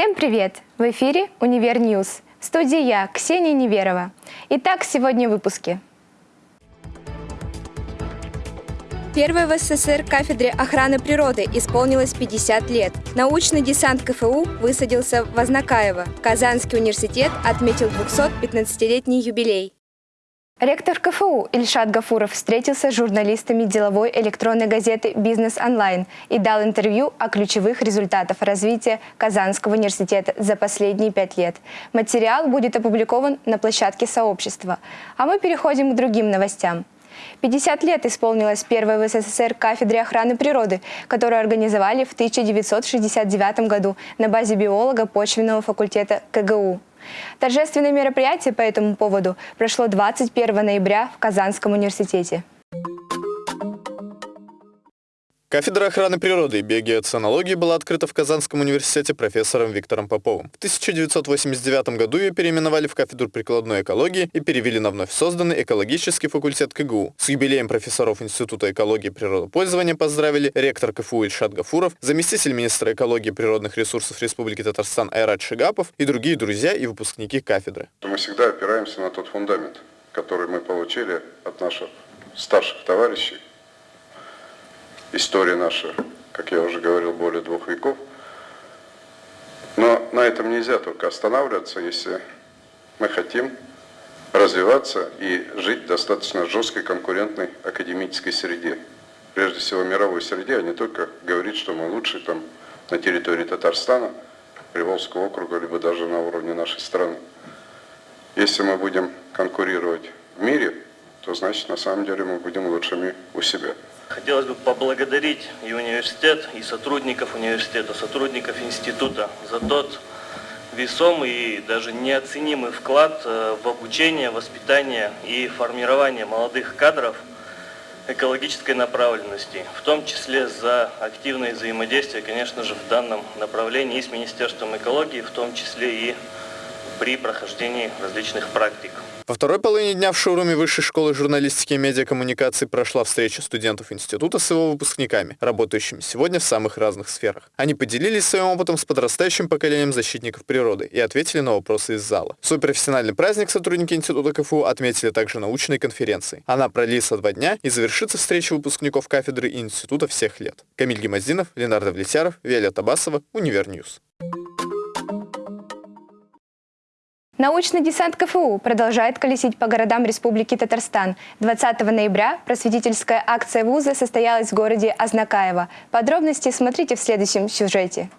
Всем привет! В эфире «Univer News». В студии я, Ксения Неверова. Итак, сегодня в выпуске. Первой в СССР кафедре охраны природы исполнилось 50 лет. Научный десант КФУ высадился в в Азнакаево. Казанский университет отметил 215-летний юбилей. Ректор КФУ Ильшат Гафуров встретился с журналистами деловой электронной газеты «Бизнес онлайн» и дал интервью о ключевых результатах развития Казанского университета за последние пять лет. Материал будет опубликован на площадке сообщества. А мы переходим к другим новостям. 50 лет исполнилось первой в СССР кафедре охраны природы, которую организовали в 1969 году на базе биолога почвенного факультета КГУ. Торжественное мероприятие по этому поводу прошло 21 ноября в Казанском университете. Кафедра охраны природы и биогеоценологии была открыта в Казанском университете профессором Виктором Поповым. В 1989 году ее переименовали в кафедру прикладной экологии и перевели на вновь созданный экологический факультет КГУ. С юбилеем профессоров Института экологии и природопользования поздравили ректор КФУ Ильшат Гафуров, заместитель министра экологии и природных ресурсов Республики Татарстан Айрат Шигапов и другие друзья и выпускники кафедры. Мы всегда опираемся на тот фундамент, который мы получили от наших старших товарищей, история наша, как я уже говорил, более двух веков. Но на этом нельзя только останавливаться, если мы хотим развиваться и жить в достаточно жесткой конкурентной академической среде. Прежде всего мировой среде, а не только говорить, что мы лучшие там на территории Татарстана, Приволжского округа, либо даже на уровне нашей страны. Если мы будем конкурировать в мире, то значит на самом деле мы будем лучшими у себя. Хотелось бы поблагодарить и университет, и сотрудников университета, сотрудников института за тот весомый и даже неоценимый вклад э, в обучение, воспитание и формирование молодых кадров экологической направленности, в том числе за активное взаимодействие, конечно же, в данном направлении и с Министерством экологии, в том числе и при прохождении различных практик. Во второй половине дня в шоуруме Высшей школы журналистики и медиакоммуникации прошла встреча студентов института с его выпускниками, работающими сегодня в самых разных сферах. Они поделились своим опытом с подрастающим поколением защитников природы и ответили на вопросы из зала. Свой профессиональный праздник сотрудники института КФУ отметили также научной конференцией. Она продлится два дня и завершится встречей выпускников кафедры и института всех лет. Камиль Гимаздинов, Ленар Давлетьяров, Виолетта Басова, Univer News. Научный десант КФУ продолжает колесить по городам Республики Татарстан. 20 ноября просветительская акция вуза состоялась в городе Азнакаево. Подробности смотрите в следующем сюжете.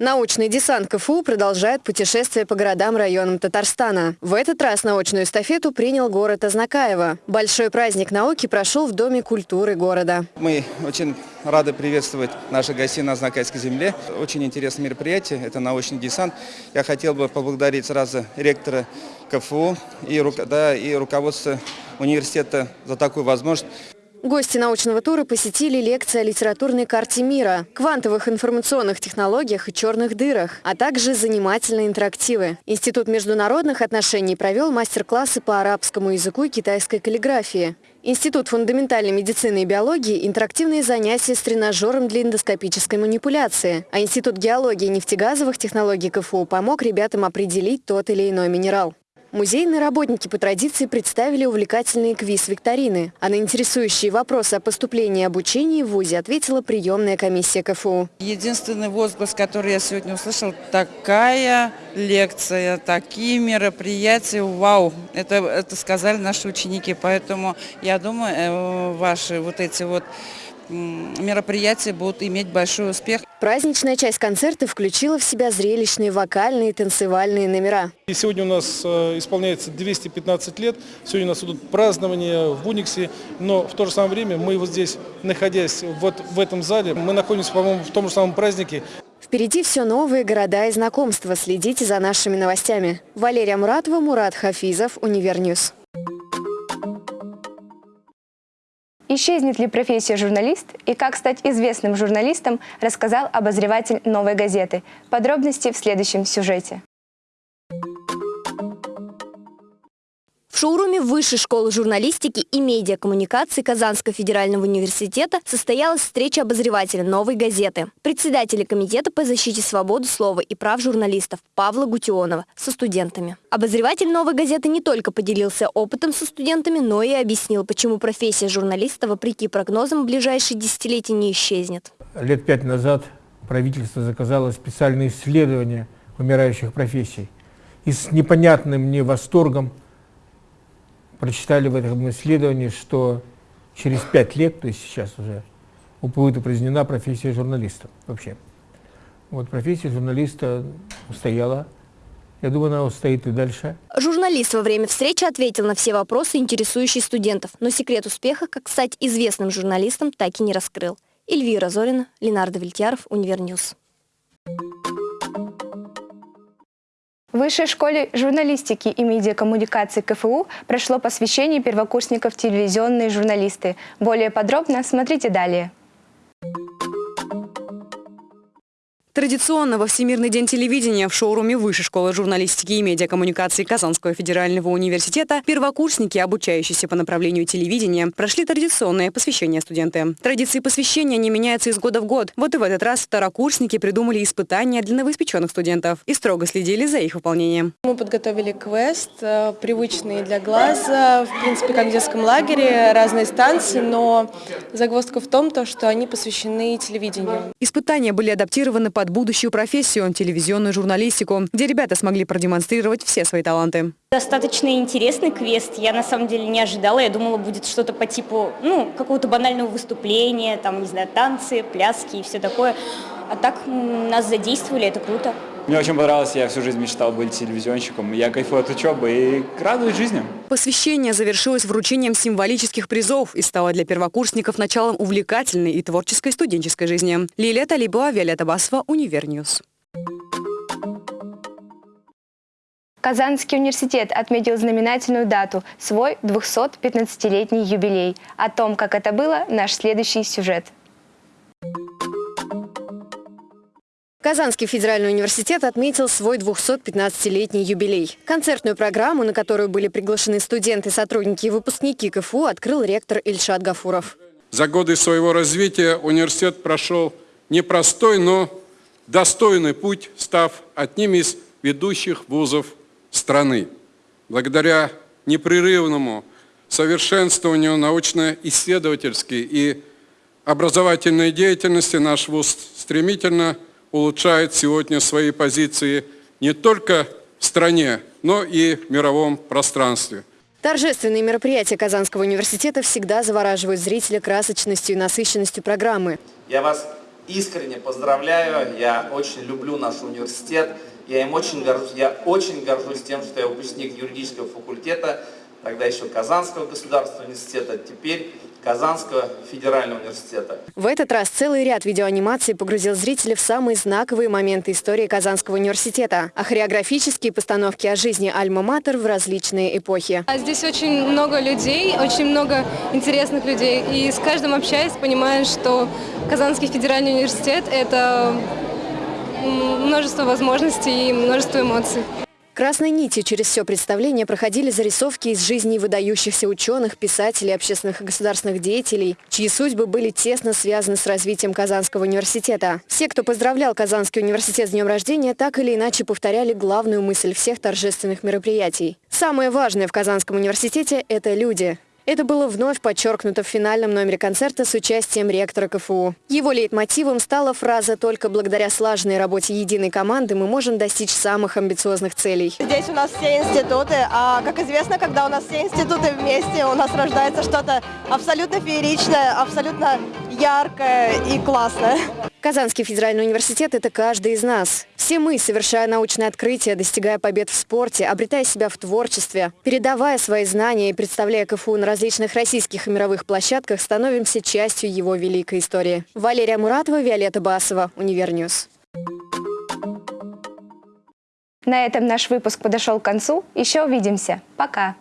Научный десант КФУ продолжает путешествие по городам районам Татарстана. В этот раз научную эстафету принял город Азнакаево. Большой праздник науки прошел в Доме культуры города. Мы очень рады приветствовать наших гостей на Азнакайской земле. Очень интересное мероприятие, это научный десант. Я хотел бы поблагодарить сразу ректора КФУ и, да, и руководство университета за такую возможность. Гости научного тура посетили лекции о литературной карте мира, квантовых информационных технологиях и черных дырах, а также занимательные интерактивы. Институт международных отношений провел мастер-классы по арабскому языку и китайской каллиграфии. Институт фундаментальной медицины и биологии – интерактивные занятия с тренажером для эндоскопической манипуляции. А Институт геологии и нефтегазовых технологий КФУ помог ребятам определить тот или иной минерал. Музейные работники по традиции представили увлекательные квиз-викторины. А на интересующие вопросы о поступлении и обучении в ВУЗе ответила приемная комиссия КФУ. Единственный возглас, который я сегодня услышал, такая лекция, такие мероприятия, вау, это, это сказали наши ученики. Поэтому я думаю, э, ваши вот эти вот мероприятия будут иметь большой успех. Праздничная часть концерта включила в себя зрелищные вокальные и танцевальные номера. И сегодня у нас э, исполняется 215 лет, сегодня у нас идут празднования в УНИКСе, но в то же самое время мы вот здесь, находясь вот в этом зале, мы находимся, по-моему, в том же самом празднике. Впереди все новые города и знакомства. Следите за нашими новостями. Валерия Муратова, Мурат Хафизов, Univer News. Исчезнет ли профессия журналист и как стать известным журналистом, рассказал обозреватель «Новой газеты». Подробности в следующем сюжете. Шоуруме Высшей школы журналистики и медиакоммуникации Казанского федерального университета состоялась встреча обозревателя «Новой газеты», председателя Комитета по защите свободы слова и прав журналистов Павла Гутионова со студентами. Обозреватель «Новой газеты» не только поделился опытом со студентами, но и объяснил, почему профессия журналиста, вопреки прогнозам, в ближайшие десятилетия не исчезнет. Лет пять назад правительство заказало специальные исследования умирающих профессий. И с непонятным мне восторгом прочитали в этом исследовании, что через пять лет, то есть сейчас уже, будет упразднена профессия журналиста вообще. Вот профессия журналиста устояла. Я думаю, она устоит и дальше. Журналист во время встречи ответил на все вопросы, интересующие студентов, но секрет успеха, как стать известным журналистом, так и не раскрыл. Эльвира Зорина, Ленар Давлетьяров, Univer News. В Высшей школе журналистики и медиакоммуникации КФУ прошло посвящение первокурсников в телевизионные журналисты. Более подробно смотрите далее. Традиционно во Всемирный день телевидения в шоуруме Высшей школы журналистики и медиакоммуникации Казанского федерального университета первокурсники, обучающиеся по направлению телевидения, прошли традиционное посвящение в студенты. Традиции посвящения не меняются из года в год. Вот и в этот раз второкурсники придумали испытания для новоиспеченных студентов и строго следили за их выполнением. Мы подготовили квест, э, привычный для глаза, в принципе, как в детском лагере, разные станции, но загвоздка в том, что они посвящены телевидению. Испытания были адаптированы под под будущую профессию – телевизионную журналистику, где ребята смогли продемонстрировать все свои таланты. Достаточно интересный квест. Я на самом деле не ожидала. Я думала, будет что-то по типу ну, какого-то банального выступления, там, не знаю, танцы, пляски и все такое. А так нас задействовали, это круто. Мне очень понравилось, я всю жизнь мечтал быть телевизионщиком. Я кайфую от учебы и радуюсь жизни. Посвящение завершилось вручением символических призов и стало для первокурсников началом увлекательной и творческой студенческой жизни. Лилия Талибова, Виолетта Басова, Univer News. Казанский университет отметил знаменательную дату – свой 215-летний юбилей. О том, как это было, наш следующий сюжет – Казанский федеральный университет отметил свой 215-летний юбилей. Концертную программу, на которую были приглашены студенты, сотрудники и выпускники КФУ, открыл ректор Ильшат Гафуров. За годы своего развития университет прошел непростой, но достойный путь, став одним из ведущих вузов страны. Благодаря непрерывному совершенствованию научно-исследовательской и образовательной деятельности наш вуз стремительно улучшает сегодня свои позиции не только в стране, но и в мировом пространстве. Торжественные мероприятия Казанского университета всегда завораживают зрителя красочностью и насыщенностью программы. Я вас искренне поздравляю, я очень люблю наш университет, я им очень горжусь, я очень горжусь тем, что я выпускник юридического факультета, тогда еще Казанского государственного университета, теперь Казанского федерального университета. В этот раз целый ряд видеоанимаций погрузил зрителей в самые знаковые моменты истории Казанского университета, а хореографические постановки о жизни Альма-Матер в различные эпохи. А здесь очень много людей, очень много интересных людей, и с каждым общаясь, понимаешь, что Казанский федеральный университет – это множество возможностей и множество эмоций. Красной нитью через все представление проходили зарисовки из жизни выдающихся ученых, писателей, общественных и государственных деятелей, чьи судьбы были тесно связаны с развитием Казанского университета. Все, кто поздравлял Казанский университет с днем рождения, так или иначе повторяли главную мысль всех торжественных мероприятий. Самое важное в Казанском университете – это люди. Это было вновь подчеркнуто в финальном номере концерта с участием ректора КФУ. Его лейтмотивом стала фраза «Только благодаря слаженной работе единой команды мы можем достичь самых амбициозных целей». Здесь у нас все институты, а как известно, когда у нас все институты вместе, у нас рождается что-то абсолютно фееричное, абсолютно яркое и классное. Казанский федеральный университет – это каждый из нас. Все мы, совершая научные открытия, достигая побед в спорте, обретая себя в творчестве, передавая свои знания и представляя КФУ на различных российских и мировых площадках, становимся частью его великой истории. Валерия Муратова, Виолетта Басова, Univer News. На этом наш выпуск подошел к концу. Еще увидимся. Пока!